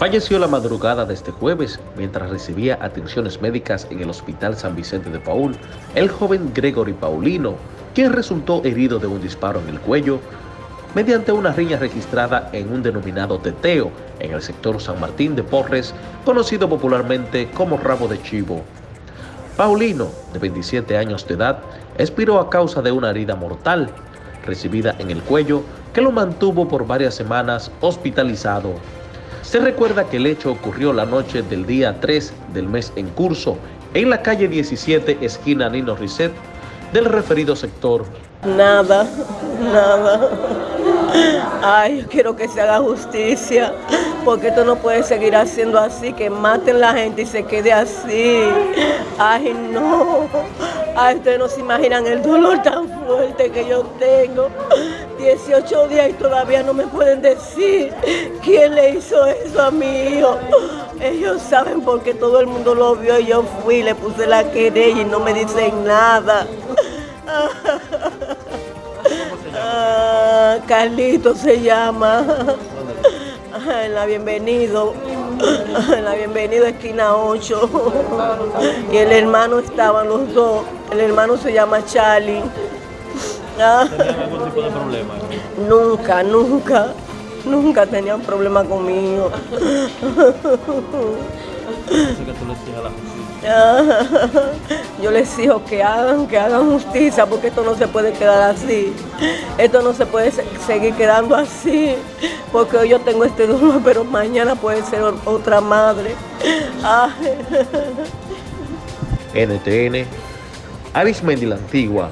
falleció la madrugada de este jueves mientras recibía atenciones médicas en el Hospital San Vicente de Paul el joven Gregory Paulino, quien resultó herido de un disparo en el cuello mediante una riña registrada en un denominado teteo en el sector San Martín de Porres, conocido popularmente como Rabo de Chivo. Paulino, de 27 años de edad, expiró a causa de una herida mortal recibida en el cuello que lo mantuvo por varias semanas hospitalizado. Se recuerda que el hecho ocurrió la noche del día 3 del mes en curso en la calle 17, esquina Nino Risset, del referido sector. Nada, nada. Ay, yo quiero que se haga justicia, porque esto no puede seguir haciendo así, que maten la gente y se quede así. Ay, no. Ay, ustedes no se imaginan el dolor tan que yo tengo. 18 días y todavía no me pueden decir quién le hizo eso a mi hijo. Ellos saben porque todo el mundo lo vio y yo fui, le puse la querella y no me dicen nada. Ah, Carlito se llama. En la bienvenido. En la bienvenido esquina 8. Y el hermano estaban los dos. El hermano se llama Charlie. ¿Tenían algún tipo de problema? Nunca, nunca. Nunca tenían problema conmigo. que tú le a la justicia. Yo les digo que hagan, que hagan justicia, porque esto no se puede quedar así. Esto no se puede seguir quedando así, porque hoy yo tengo este dolor, pero mañana puede ser otra madre. NTN, Arismendi la Antigua,